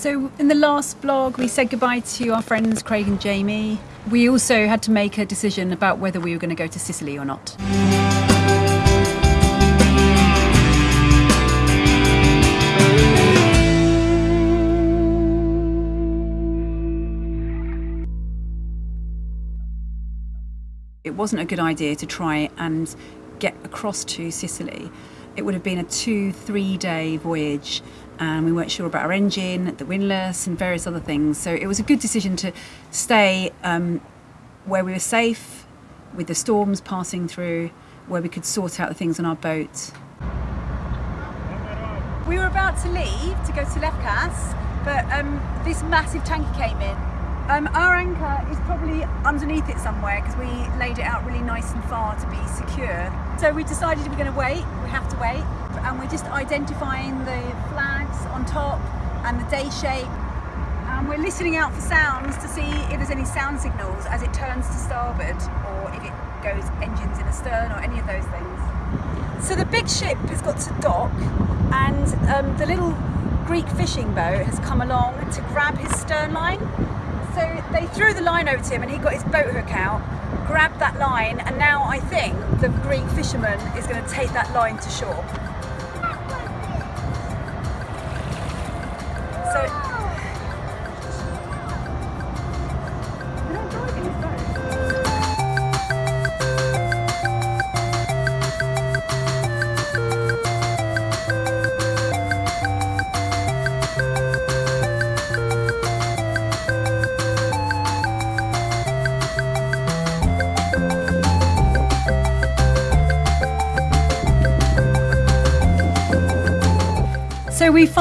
So, in the last blog, we said goodbye to our friends Craig and Jamie. We also had to make a decision about whether we were going to go to Sicily or not. It wasn't a good idea to try and get across to Sicily. It would have been a two, three day voyage, and we weren't sure about our engine, the windlass, and various other things. So it was a good decision to stay um, where we were safe, with the storms passing through, where we could sort out the things on our boat. We were about to leave to go to Lefkas, but um, this massive tanker came in um, our anchor is probably underneath it somewhere because we laid it out really nice and far to be secure. So we decided we're going to wait, we have to wait, and we're just identifying the flags on top and the day shape. And we're listening out for sounds to see if there's any sound signals as it turns to starboard or if it goes engines in astern or any of those things. So the big ship has got to dock and um, the little Greek fishing boat has come along to grab his stern line so they threw the line over to him and he got his boat hook out, grabbed that line, and now I think the Greek fisherman is going to take that line to shore.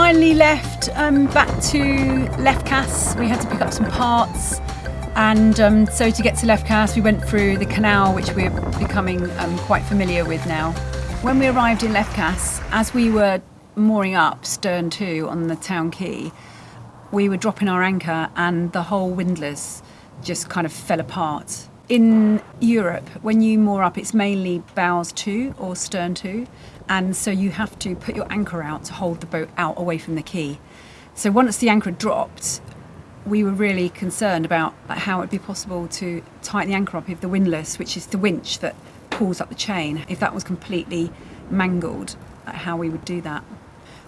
Finally left um, back to Lefkas. We had to pick up some parts. And um, so to get to Lefkas, we went through the canal, which we're becoming um, quite familiar with now. When we arrived in Lefkas, as we were mooring up stern to on the town quay, we were dropping our anchor and the whole windlass just kind of fell apart. In Europe, when you moor up, it's mainly bows to or stern to and so you have to put your anchor out to hold the boat out away from the quay. So once the anchor dropped, we were really concerned about how it would be possible to tighten the anchor up if the windlass, which is the winch that pulls up the chain, if that was completely mangled, how we would do that.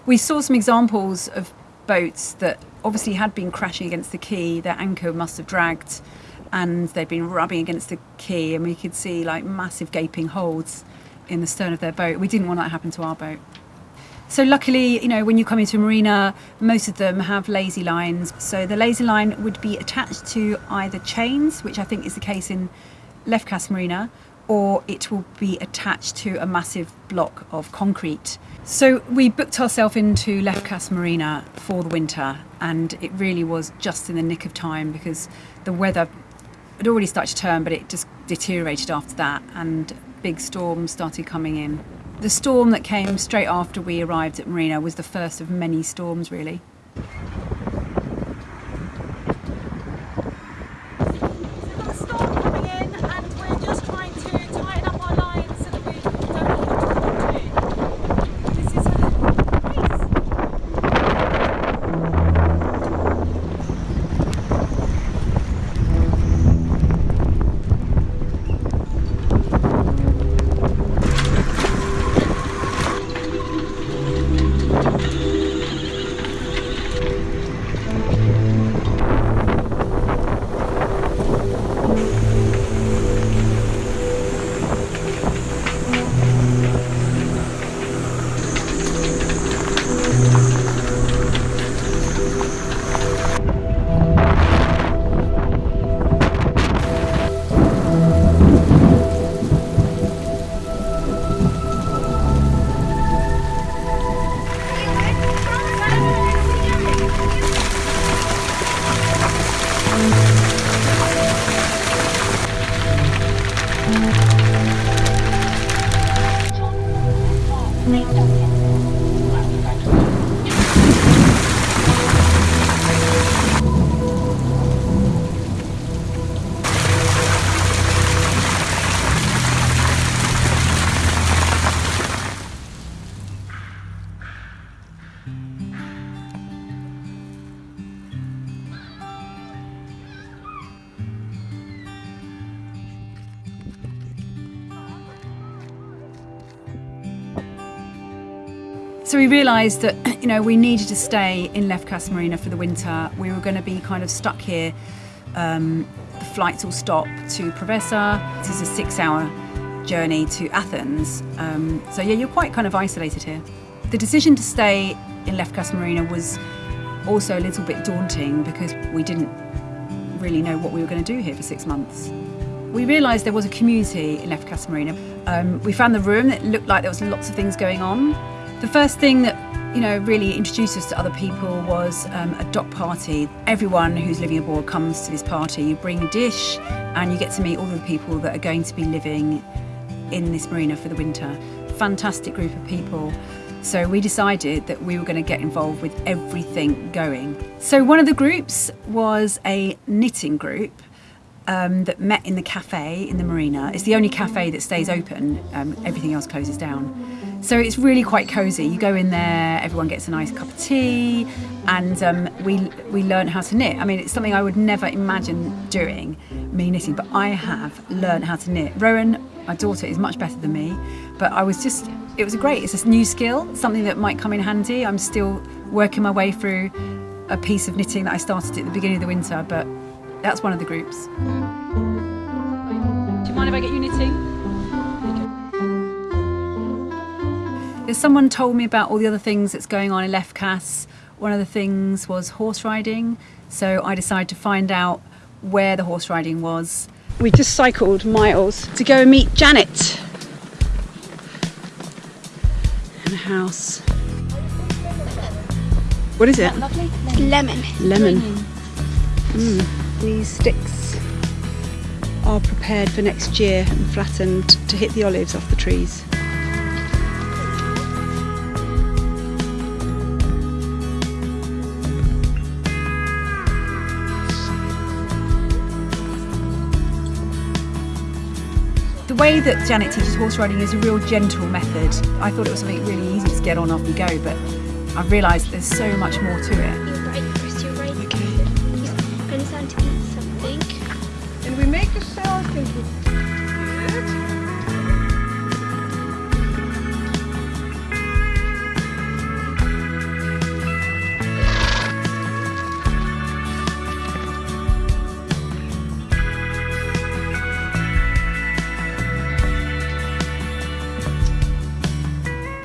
We saw some examples of boats that obviously had been crashing against the quay, their anchor must have dragged and they'd been rubbing against the quay and we could see like massive gaping holes in the stern of their boat. We didn't want that to happen to our boat. So luckily, you know, when you come into a marina, most of them have lazy lines. So the lazy line would be attached to either chains, which I think is the case in Lefkas Marina, or it will be attached to a massive block of concrete. So we booked ourselves into Lefkas Marina for the winter, and it really was just in the nick of time because the weather had already started to turn, but it just deteriorated after that, and big storms started coming in. The storm that came straight after we arrived at Marina was the first of many storms, really. So we realised that you know we needed to stay in Lefkas Marina for the winter. We were going to be kind of stuck here. Um, the flights all stop to Preveza. This is a six-hour journey to Athens. Um, so yeah, you're quite kind of isolated here. The decision to stay in Lefkas Marina was also a little bit daunting because we didn't really know what we were going to do here for six months. We realised there was a community in Lefkas Marina. Um, we found the room that looked like there was lots of things going on. The first thing that you know really introduced us to other people was um, a dock party. Everyone who's living abroad comes to this party. You bring a dish and you get to meet all the people that are going to be living in this marina for the winter. Fantastic group of people. So we decided that we were going to get involved with everything going. So one of the groups was a knitting group um, that met in the cafe in the marina. It's the only cafe that stays open. Um, everything else closes down. So it's really quite cosy. You go in there, everyone gets a nice cup of tea, and um, we we learn how to knit. I mean, it's something I would never imagine doing, me knitting, but I have learned how to knit. Rowan, my daughter, is much better than me, but I was just it was great. It's a new skill, something that might come in handy. I'm still working my way through a piece of knitting that I started at the beginning of the winter, but that's one of the groups. Do you mind if I get you knitting? If someone told me about all the other things that's going on in Lefkas, one of the things was horse riding. So I decided to find out where the horse riding was. We just cycled miles to go and meet Janet in a house. What is it? Lemon. Lemon. Mm. These sticks are prepared for next year and flattened to hit the olives off the trees. Way that Janet teaches horse riding is a real gentle method. I thought it was something really easy to get on off you go, but I've realised there's so much more to it.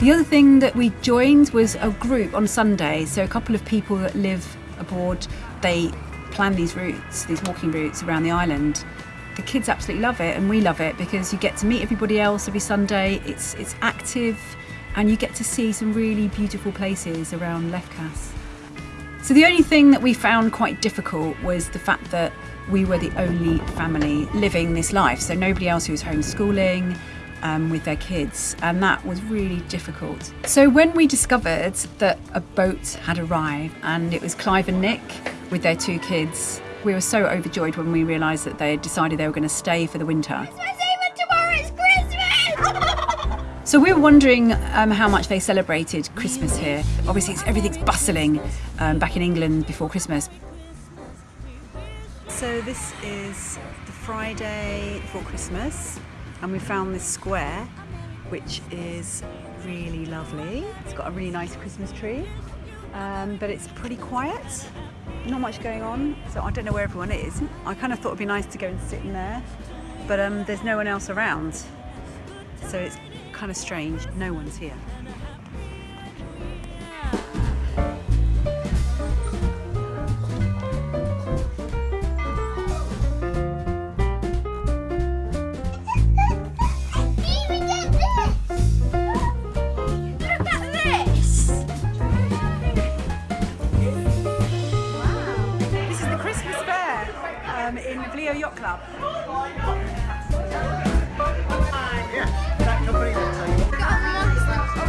The other thing that we joined was a group on Sunday. So a couple of people that live abroad, they plan these routes, these walking routes around the island. The kids absolutely love it, and we love it because you get to meet everybody else every Sunday. It's it's active, and you get to see some really beautiful places around Lefkas. So the only thing that we found quite difficult was the fact that we were the only family living this life. So nobody else who was homeschooling um, with their kids, and that was really difficult. So when we discovered that a boat had arrived and it was Clive and Nick with their two kids, we were so overjoyed when we realised that they had decided they were going to stay for the winter. Christmas even tomorrow is Christmas! So we were wondering um, how much they celebrated Christmas here. Obviously, it's, everything's bustling um, back in England before Christmas. So this is the Friday before Christmas, and we found this square, which is really lovely. It's got a really nice Christmas tree, um, but it's pretty quiet. Not much going on, so I don't know where everyone is. I kind of thought it'd be nice to go and sit in there, but um, there's no one else around, so it's kind of strange. No one's here. Um, in Leo Yacht Club. We've got a monster.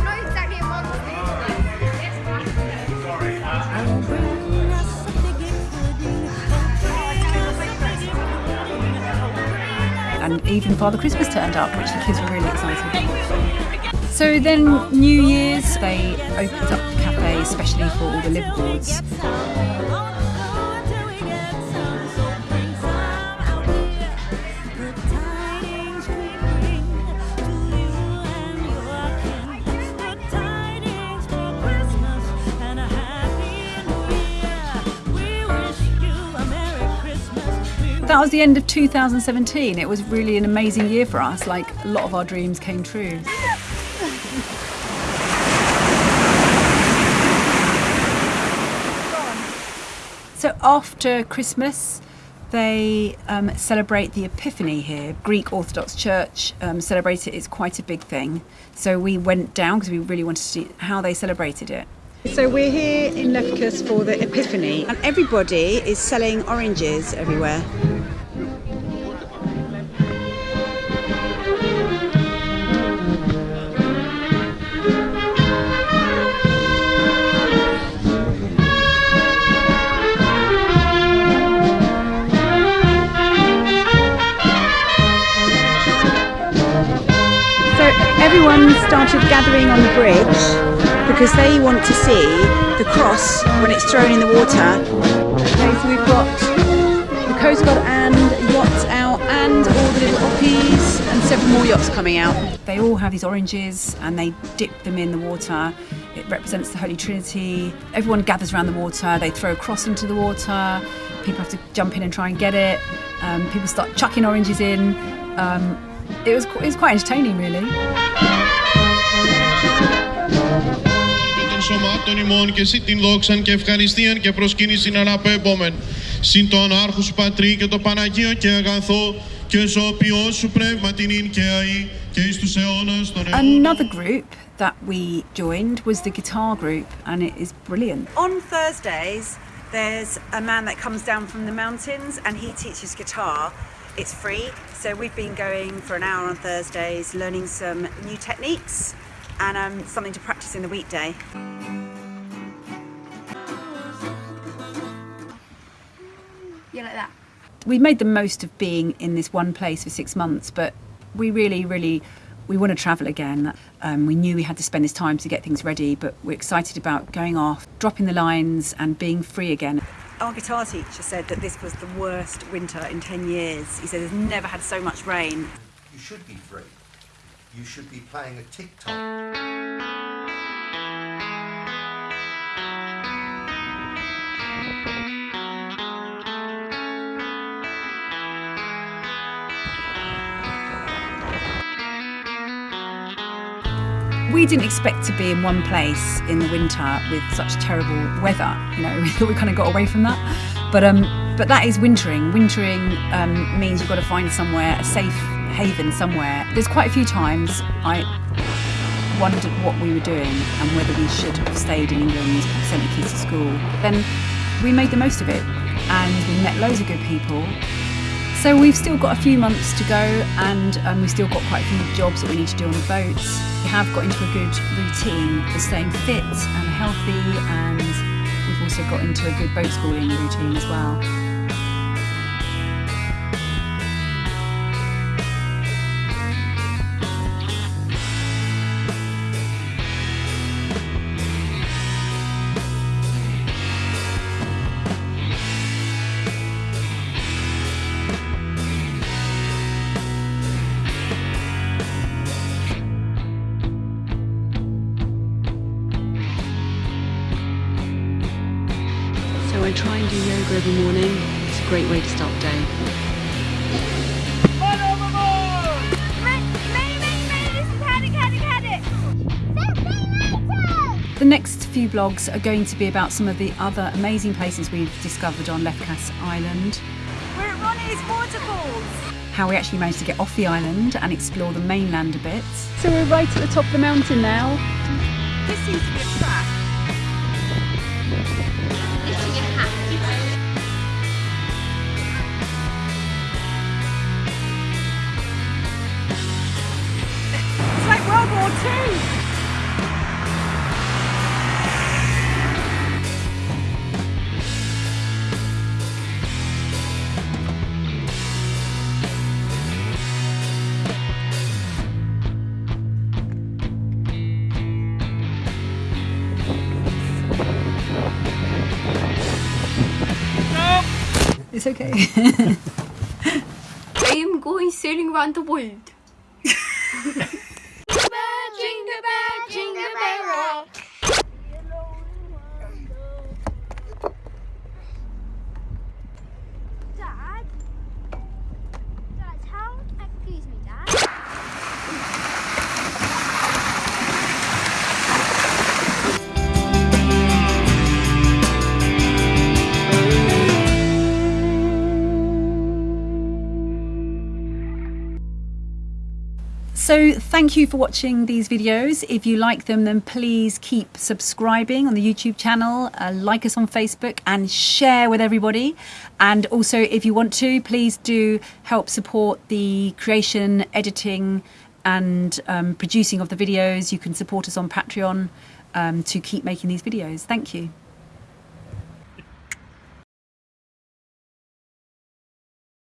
Not exactly a monster. and even Father Christmas turned up, which the kids were really excited about. So then, New Year's, they opened up the cafe especially for all the liveaboards. That was the end of 2017. It was really an amazing year for us. Like a lot of our dreams came true. So after Christmas, they um, celebrate the Epiphany here. Greek Orthodox Church um, celebrates it. It's quite a big thing. So we went down because we really wanted to see how they celebrated it. So we're here in Lefkas for the Epiphany, and everybody is selling oranges everywhere. Everyone started gathering on the bridge because they want to see the cross when it's thrown in the water. Okay, so we've got the Coast Guard and yachts out and all the little oppies and several more yachts coming out. They all have these oranges and they dip them in the water. It represents the Holy Trinity. Everyone gathers around the water. They throw a cross into the water. People have to jump in and try and get it. Um, people start chucking oranges in. Um, it was qu- it was quite entertaining, really. των σωμάτων ημών και εσύ την δόξαν και ευχαριστίαν και προσκύνησιν αναπέμπομεν. Συν το ανάρχου σου πατρί και το Παναγίο και αγαθό και ζωοποιό σου πνεύμα την ίν και αή και εις τους αιώνας των αιώνων. Another group that we joined was the guitar group, and it is brilliant. On Thursdays, there's a man that comes down from the mountains and he teaches guitar. it's free, so we've been going for an hour on Thursdays, learning some new techniques and um, something to practice in the weekday. Yeah, like that. we made the most of being in this one place for six months, but we really, really, we want to travel again. Um, we knew we had to spend this time to get things ready, but we're excited about going off, dropping the lines, and being free again. Our guitar teacher said that this was the worst winter in 10 years. He said there's never had so much rain. You should be free. You should be playing a TikTok. We didn't expect to be in one place in the winter with such terrible weather. You know, we thought we kind of got away from that. But um, but that is wintering. Wintering um, means you've got to find somewhere, a safe haven somewhere. There's quite a few times I wondered what we were doing and whether we should have stayed in England sent the kids to school. Then we made the most of it and we met loads of good people. So we've still got a few months to go and um, we've still got quite a few jobs that we need to do on the boats. We have got into a good routine for staying fit and healthy and we've also got into a good boat schooling routine as well. Had it. The next few blogs are going to be about some of the other amazing places we've discovered on Lefkas Island. We're at Ronnie's Waterfalls. How we actually managed to get off the island and explore the mainland a bit. So we're right at the top of the mountain now. This seems to be a track. Okay. I am going sailing around the world. So thank you for watching these videos. If you like them, then please keep subscribing on the YouTube channel, uh, like us on Facebook, and share with everybody. And also, if you want to, please do help support the creation, editing, and um, producing of the videos. You can support us on Patreon um, to keep making these videos. Thank you.